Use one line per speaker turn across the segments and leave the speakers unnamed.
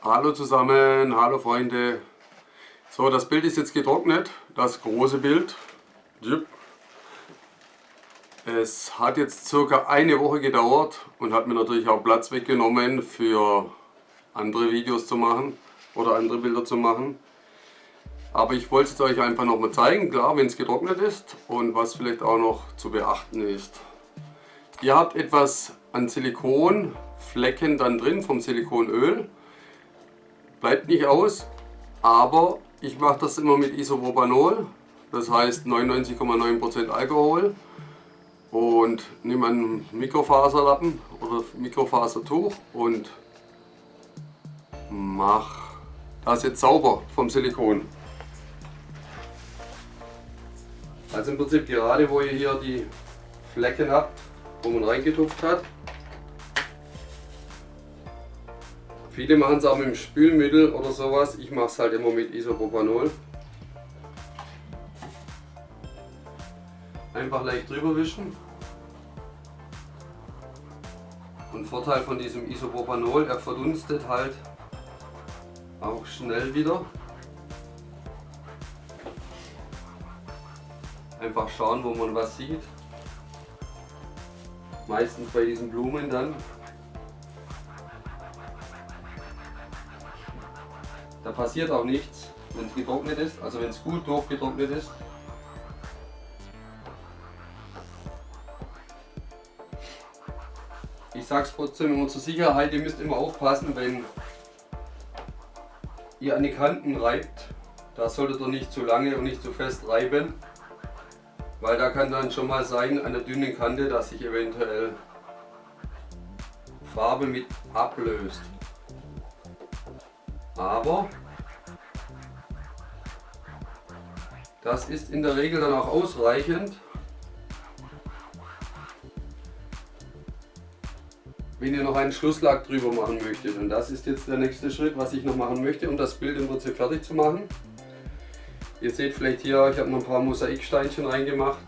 Hallo zusammen, hallo Freunde. So, das Bild ist jetzt getrocknet, das große Bild. Es hat jetzt circa eine Woche gedauert und hat mir natürlich auch Platz weggenommen für andere Videos zu machen oder andere Bilder zu machen. Aber ich wollte es euch einfach noch mal zeigen, klar, wenn es getrocknet ist und was vielleicht auch noch zu beachten ist. Ihr habt etwas an Silikonflecken dann drin vom Silikonöl. Bleibt nicht aus, aber ich mache das immer mit Isopropanol, das heißt 99,9% Alkohol und nehme einen Mikrofaserlappen oder Mikrofasertuch und mache das jetzt sauber vom Silikon. Also im Prinzip gerade wo ihr hier die Flecken habt, wo man reingetupft hat. Viele machen es auch mit dem Spülmittel oder sowas. Ich mache es halt immer mit Isopropanol. Einfach leicht drüber wischen. Und Vorteil von diesem Isopropanol, er verdunstet halt auch schnell wieder. Einfach schauen, wo man was sieht. Meistens bei diesen Blumen dann. Passiert auch nichts, wenn es getrocknet ist, also wenn es gut durchgetrocknet ist. Ich sage es trotzdem immer zur Sicherheit, ihr müsst immer aufpassen, wenn ihr an die Kanten reibt, da solltet ihr nicht zu lange und nicht zu fest reiben, weil da kann dann schon mal sein an der dünnen Kante, dass sich eventuell Farbe mit ablöst. Aber das ist in der Regel dann auch ausreichend. wenn ihr noch einen Schlusslack drüber machen möchtet. Und das ist jetzt der nächste Schritt, was ich noch machen möchte, um das Bild im Prinzip fertig zu machen. Ihr seht vielleicht hier, ich habe noch ein paar Mosaiksteinchen reingemacht.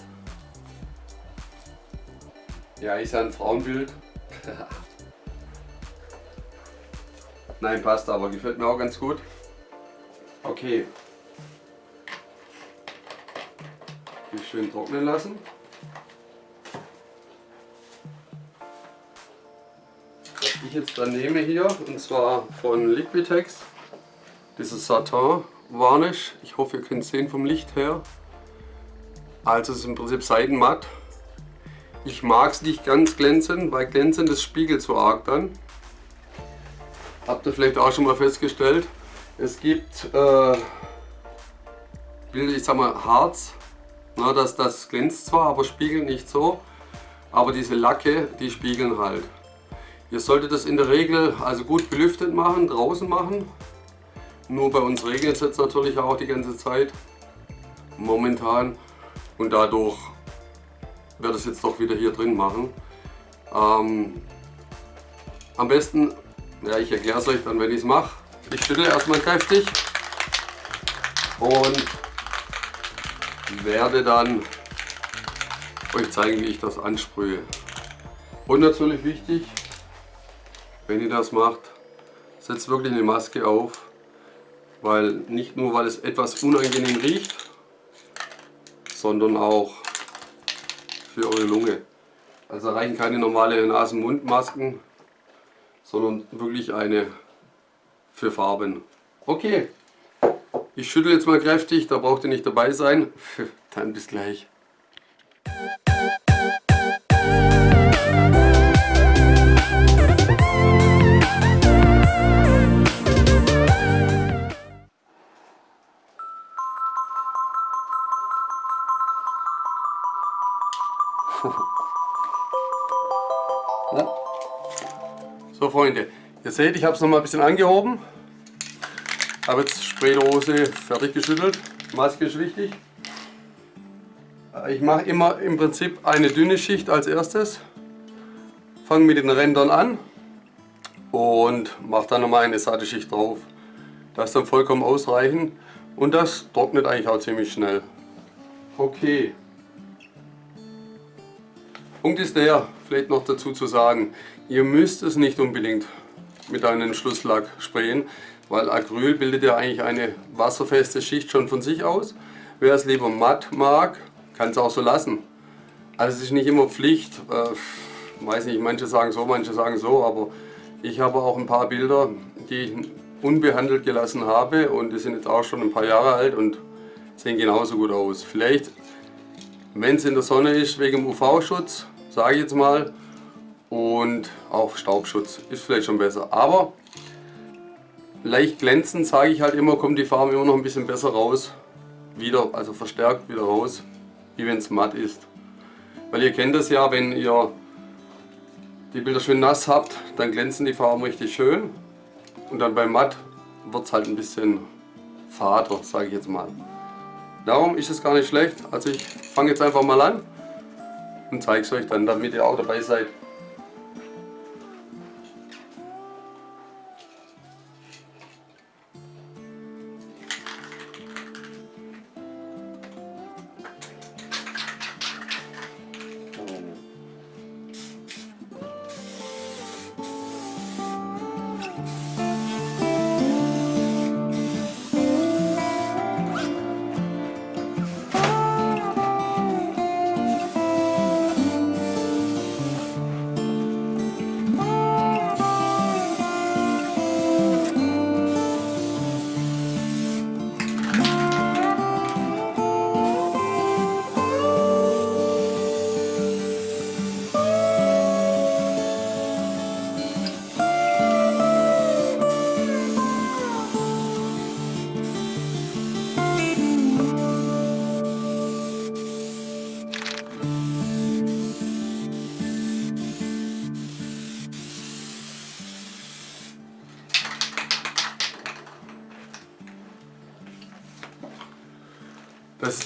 Ja, ist ja ein Frauenbild. Nein, passt aber, gefällt mir auch ganz gut. Okay. Schön trocknen lassen. Was ich jetzt dann nehme hier, und zwar von Liquitex, dieses Satin Varnish. Ich hoffe, ihr könnt es sehen vom Licht her. Also es ist im Prinzip Seidenmatt. Ich mag es nicht ganz glänzend, weil glänzend das spiegelt so arg dann. Habt ihr vielleicht auch schon mal festgestellt. Es gibt, äh, ich sag mal, Harz. Na, das, das glänzt zwar, aber spiegelt nicht so. Aber diese Lacke, die spiegeln halt. Ihr solltet das in der Regel also gut belüftet machen, draußen machen. Nur bei uns regnet es jetzt natürlich auch die ganze Zeit. Momentan. Und dadurch werde ich es jetzt doch wieder hier drin machen. Ähm, am besten ja, ich erkläre es euch dann, wenn ich es mache. Ich schüttle erstmal kräftig und werde dann euch zeigen, wie ich das ansprühe. Und natürlich wichtig, wenn ihr das macht, setzt wirklich eine Maske auf, weil nicht nur, weil es etwas unangenehm riecht, sondern auch für eure Lunge. Also reichen keine normale Nasen-Mund-Masken, sondern wirklich eine für Farben. Okay, ich schüttle jetzt mal kräftig, da braucht ihr nicht dabei sein. Dann bis gleich. So Freunde, ihr seht, ich habe es noch mal ein bisschen angehoben. Habe jetzt Spraydose fertig geschüttelt. Maske ist wichtig. Ich mache immer im Prinzip eine dünne Schicht als erstes. Fange mit den Rändern an und mache dann nochmal eine satte Schicht drauf. Das ist dann vollkommen ausreichend und das trocknet eigentlich auch ziemlich schnell. Okay. Punkt ist der, vielleicht noch dazu zu sagen, ihr müsst es nicht unbedingt mit einem Schlusslack sprayen, weil Acryl bildet ja eigentlich eine wasserfeste Schicht schon von sich aus. Wer es lieber matt mag, kann es auch so lassen. Also es ist nicht immer Pflicht, äh, weiß nicht, manche sagen so, manche sagen so, aber ich habe auch ein paar Bilder, die ich unbehandelt gelassen habe und die sind jetzt auch schon ein paar Jahre alt und sehen genauso gut aus. Vielleicht, wenn es in der Sonne ist, wegen UV-Schutz, sage ich jetzt mal, und auch Staubschutz ist vielleicht schon besser. Aber leicht glänzend, sage ich halt immer, kommt die Farbe immer noch ein bisschen besser raus, wieder, also verstärkt wieder raus, wie wenn es matt ist. Weil ihr kennt das ja, wenn ihr die Bilder schön nass habt, dann glänzen die Farben richtig schön und dann bei matt wird es halt ein bisschen fader, sage ich jetzt mal. Darum ist es gar nicht schlecht. Also ich fange jetzt einfach mal an und zeige es euch dann, damit ihr auch dabei seid.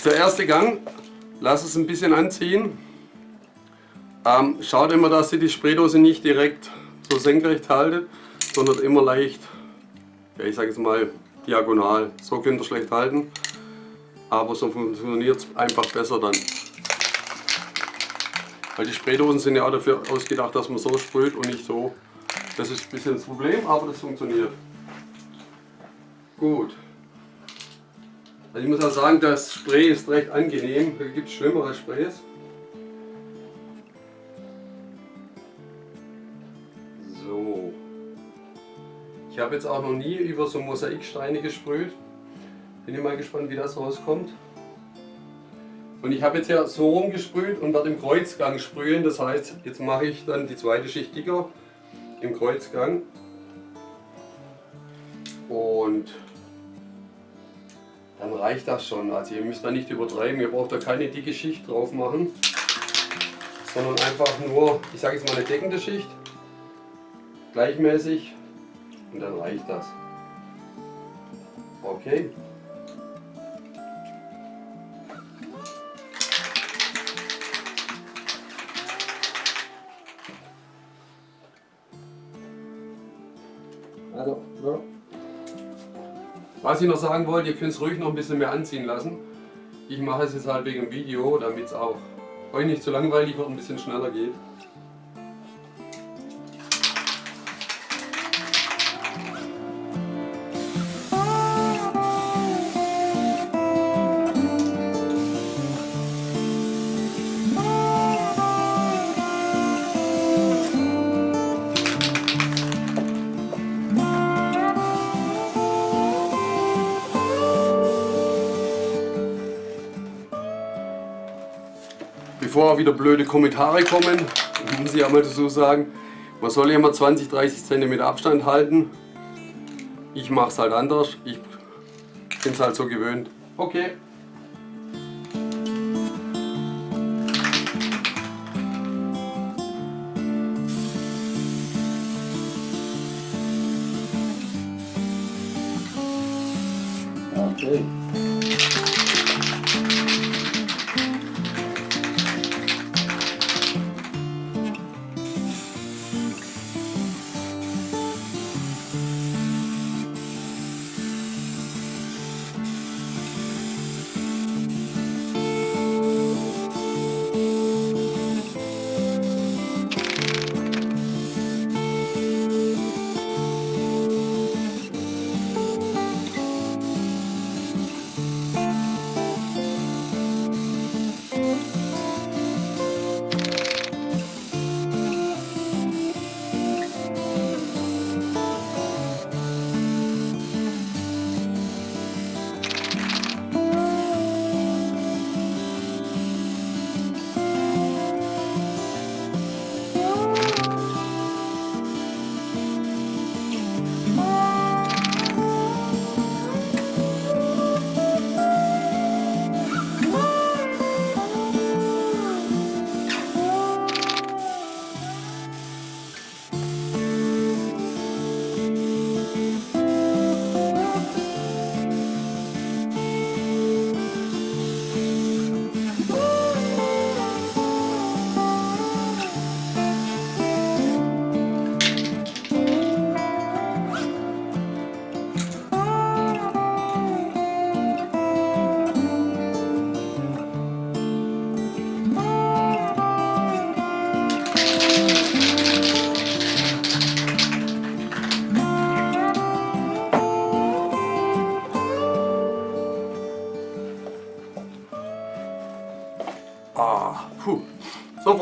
Der erste Gang. Lass es ein bisschen anziehen. Ähm, schaut immer, dass ihr die Spraydose nicht direkt so senkrecht haltet, sondern immer leicht, ja, ich sage jetzt mal diagonal. So könnt ihr schlecht halten, aber so funktioniert es einfach besser dann. Weil die Spraydosen sind ja auch dafür ausgedacht, dass man so sprüht und nicht so. Das ist ein bisschen das Problem, aber das funktioniert. Gut. Also ich muss auch sagen, das Spray ist recht angenehm. Da gibt es schlimmere Sprays. So. Ich habe jetzt auch noch nie über so Mosaiksteine gesprüht. Bin ich mal gespannt, wie das rauskommt. Und ich habe jetzt ja so rumgesprüht und werde im Kreuzgang sprühen. Das heißt, jetzt mache ich dann die zweite Schicht dicker im Kreuzgang. Und dann reicht das schon. Also ihr müsst da nicht übertreiben, ihr braucht da keine dicke Schicht drauf machen, sondern einfach nur, ich sage jetzt mal eine deckende Schicht, gleichmäßig und dann reicht das. Okay. Also, ja. Was ich noch sagen wollte, ihr könnt es ruhig noch ein bisschen mehr anziehen lassen. Ich mache es jetzt halt wegen dem Video, damit es auch euch nicht zu langweilig wird und ein bisschen schneller geht. Bevor wieder blöde Kommentare kommen, muss ich auch mal dazu sagen, man soll immer 20, 30 cm Abstand halten. Ich mache es halt anders, ich bin es halt so gewöhnt. Okay. Okay.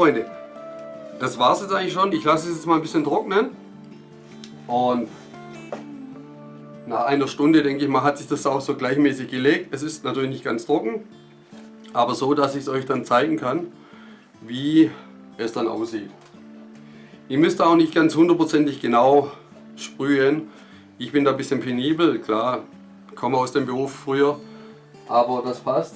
Freunde, das war es jetzt eigentlich schon. Ich lasse es jetzt mal ein bisschen trocknen. Und nach einer Stunde, denke ich mal, hat sich das auch so gleichmäßig gelegt. Es ist natürlich nicht ganz trocken, aber so, dass ich es euch dann zeigen kann, wie es dann aussieht. Ihr müsst auch nicht ganz hundertprozentig genau sprühen. Ich bin da ein bisschen penibel, klar, komme aus dem Beruf früher, aber das passt.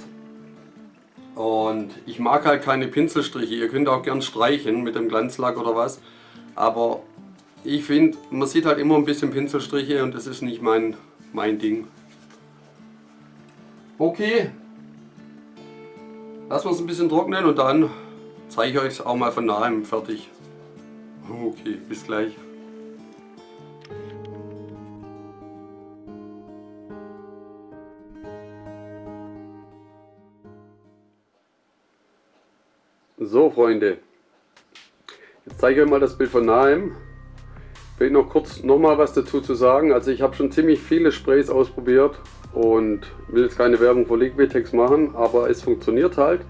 Und ich mag halt keine Pinselstriche. Ihr könnt auch gern streichen mit dem Glanzlack oder was. Aber ich finde, man sieht halt immer ein bisschen Pinselstriche und das ist nicht mein, mein Ding. Okay, lassen wir es ein bisschen trocknen und dann zeige ich euch auch mal von nahem fertig. Okay, bis gleich. So Freunde, jetzt zeige ich euch mal das Bild von nahem. Ich will noch kurz noch mal was dazu zu sagen. Also ich habe schon ziemlich viele Sprays ausprobiert und will jetzt keine Werbung für Liquitex machen, aber es funktioniert halt.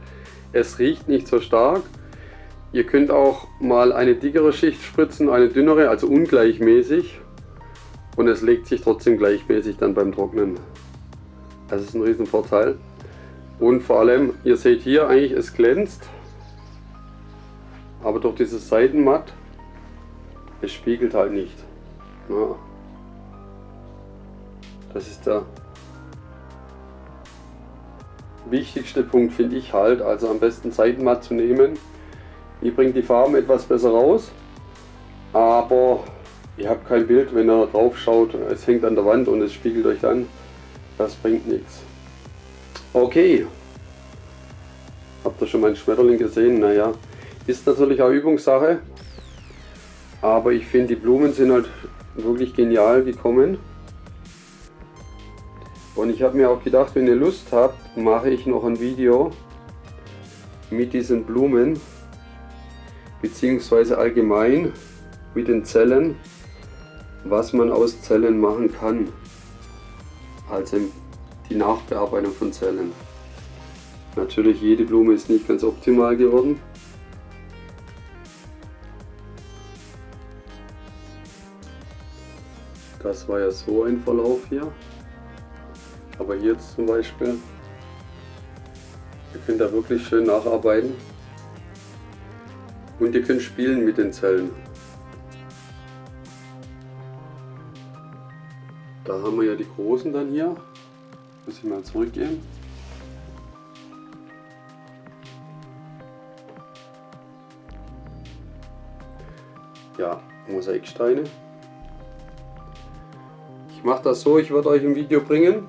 Es riecht nicht so stark. Ihr könnt auch mal eine dickere Schicht spritzen, eine dünnere, also ungleichmäßig. Und es legt sich trotzdem gleichmäßig dann beim Trocknen. Das ist ein riesen Vorteil. Und vor allem, ihr seht hier eigentlich, es glänzt aber durch dieses Seitenmatt, es spiegelt halt nicht. Ja. Das ist der wichtigste Punkt, finde ich halt. Also am besten Seitenmatt zu nehmen. Die bringt die Farben etwas besser raus, aber ihr habt kein Bild, wenn ihr drauf schaut. Es hängt an der Wand und es spiegelt euch dann. Das bringt nichts. Okay. Habt ihr schon meinen Schmetterling gesehen? Naja, ist natürlich auch Übungssache, aber ich finde die Blumen sind halt wirklich genial gekommen. Und ich habe mir auch gedacht, wenn ihr Lust habt, mache ich noch ein Video mit diesen Blumen, beziehungsweise allgemein mit den Zellen, was man aus Zellen machen kann. Also die Nachbearbeitung von Zellen. Natürlich jede Blume ist nicht ganz optimal geworden. Das war ja so ein Verlauf hier. Aber hier jetzt zum Beispiel, ihr könnt da wirklich schön nacharbeiten. Und ihr könnt spielen mit den Zellen. Da haben wir ja die großen dann hier. Muss ich mal zurückgehen. Ja, Mosaiksteine mache das so, ich werde euch ein Video bringen,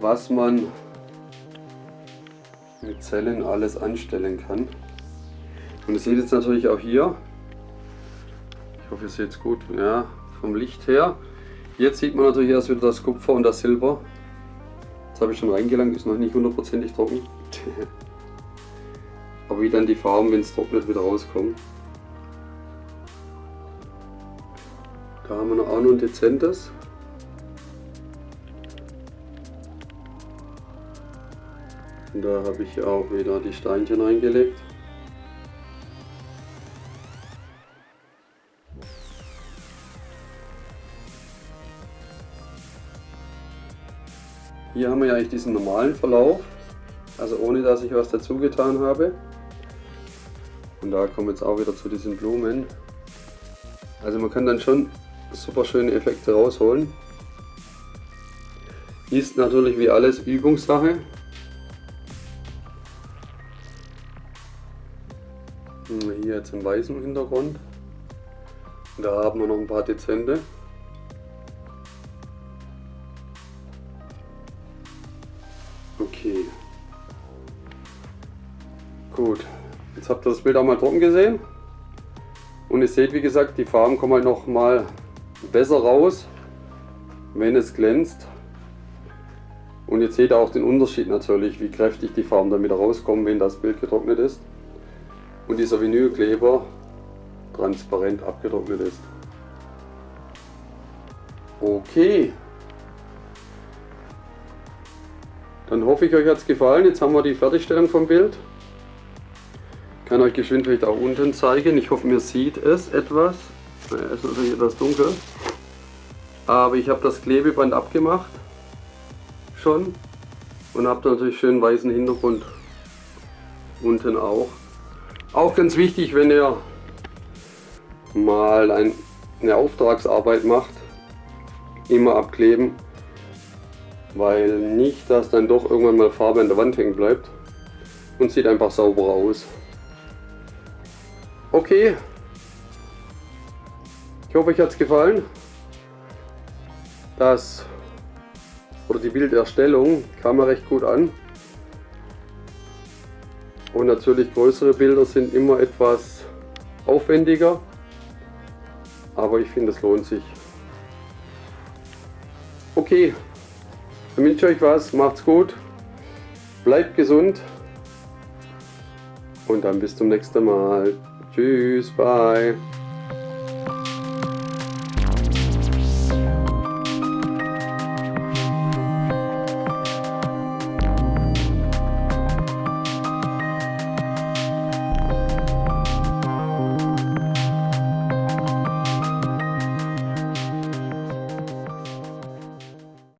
was man mit Zellen alles anstellen kann. Und ihr seht jetzt natürlich auch hier, ich hoffe ihr seht es gut, ja, vom Licht her. Jetzt sieht man natürlich erst wieder das Kupfer und das Silber. Das habe ich schon reingelangt, ist noch nicht hundertprozentig trocken. Aber wie dann die Farben, wenn es trocknet, wieder rauskommen. Haben wir auch noch ein dezentes. Und da habe ich auch wieder die Steinchen eingelegt. Hier haben wir ja eigentlich diesen normalen Verlauf, also ohne dass ich was dazu getan habe. Und da kommen wir jetzt auch wieder zu diesen Blumen. Also man kann dann schon super schöne Effekte rausholen. Ist natürlich wie alles Übungssache. Hier jetzt im weißen Hintergrund. Da haben wir noch ein paar dezente. Okay. Gut. Jetzt habt ihr das Bild auch mal trocken gesehen. Und ihr seht, wie gesagt, die Farben kommen halt noch mal besser raus, wenn es glänzt. Und jetzt seht ihr auch den Unterschied natürlich, wie kräftig die Farben wieder rauskommen, wenn das Bild getrocknet ist. Und dieser Vinylkleber transparent abgetrocknet ist. Okay. Dann hoffe ich, euch hat es gefallen. Jetzt haben wir die Fertigstellung vom Bild. Ich kann euch geschwind vielleicht auch unten zeigen. Ich hoffe, mir sieht es etwas. Naja, ist natürlich etwas dunkel. Aber ich habe das Klebeband abgemacht. Schon. Und habe natürlich schön weißen Hintergrund. Unten auch. Auch ganz wichtig, wenn ihr mal ein, eine Auftragsarbeit macht, immer abkleben, weil nicht, dass dann doch irgendwann mal Farbe an der Wand hängen bleibt und sieht einfach sauberer aus. Okay, ich hoffe euch hat es gefallen. Das oder die Bilderstellung kam recht gut an. Und natürlich größere Bilder sind immer etwas aufwendiger. Aber ich finde es lohnt sich. Okay, ich wünsche euch was, macht's gut, bleibt gesund und dann bis zum nächsten Mal. Tschüss, bye.